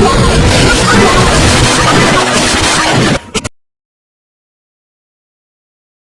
Yeah.